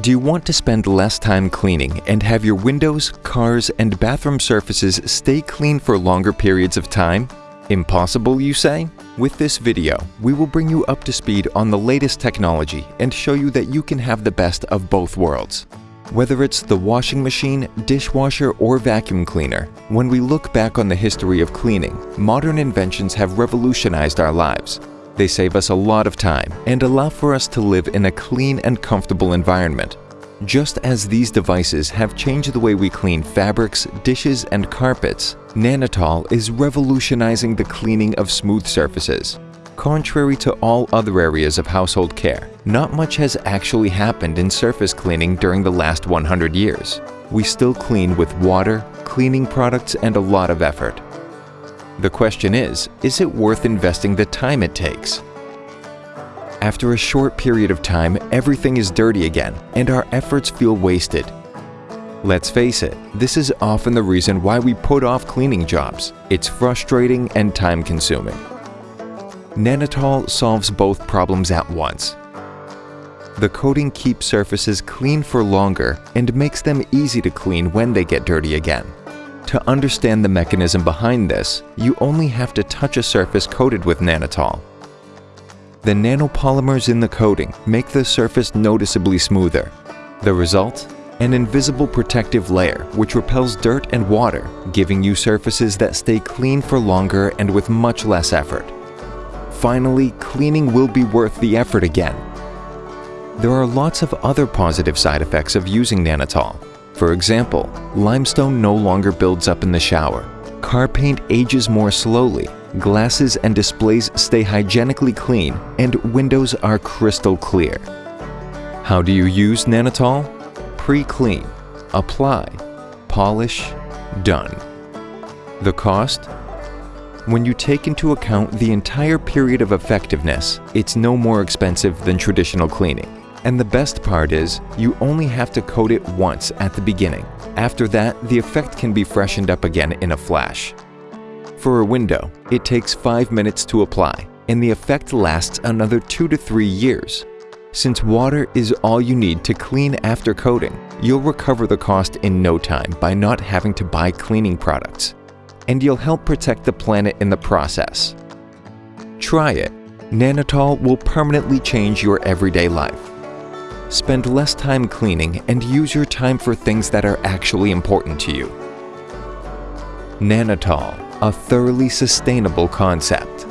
Do you want to spend less time cleaning and have your windows, cars, and bathroom surfaces stay clean for longer periods of time? Impossible, you say? With this video, we will bring you up to speed on the latest technology and show you that you can have the best of both worlds. Whether it's the washing machine, dishwasher, or vacuum cleaner, when we look back on the history of cleaning, modern inventions have revolutionized our lives. They save us a lot of time and allow for us to live in a clean and comfortable environment. Just as these devices have changed the way we clean fabrics, dishes, and carpets, Nanotol is revolutionizing the cleaning of smooth surfaces. Contrary to all other areas of household care, not much has actually happened in surface cleaning during the last 100 years. We still clean with water, cleaning products, and a lot of effort. The question is, is it worth investing the time it takes? After a short period of time, everything is dirty again, and our efforts feel wasted. Let's face it, this is often the reason why we put off cleaning jobs. It's frustrating and time-consuming. Nanotol solves both problems at once. The coating keeps surfaces clean for longer and makes them easy to clean when they get dirty again. To understand the mechanism behind this, you only have to touch a surface coated with Nanotol. The nanopolymers in the coating make the surface noticeably smoother. The result? An invisible protective layer which repels dirt and water, giving you surfaces that stay clean for longer and with much less effort. Finally, cleaning will be worth the effort again. There are lots of other positive side effects of using Nanotol. For example, limestone no longer builds up in the shower, car paint ages more slowly, glasses and displays stay hygienically clean, and windows are crystal clear. How do you use Nanotol? Pre-clean, apply, polish, done. The cost? When you take into account the entire period of effectiveness, it's no more expensive than traditional cleaning. And the best part is, you only have to coat it once at the beginning. After that, the effect can be freshened up again in a flash. For a window, it takes 5 minutes to apply, and the effect lasts another 2 to 3 years. Since water is all you need to clean after coating, you'll recover the cost in no time by not having to buy cleaning products. And you'll help protect the planet in the process. Try it. Nanotol will permanently change your everyday life. Spend less time cleaning and use your time for things that are actually important to you. Nanotol, a thoroughly sustainable concept.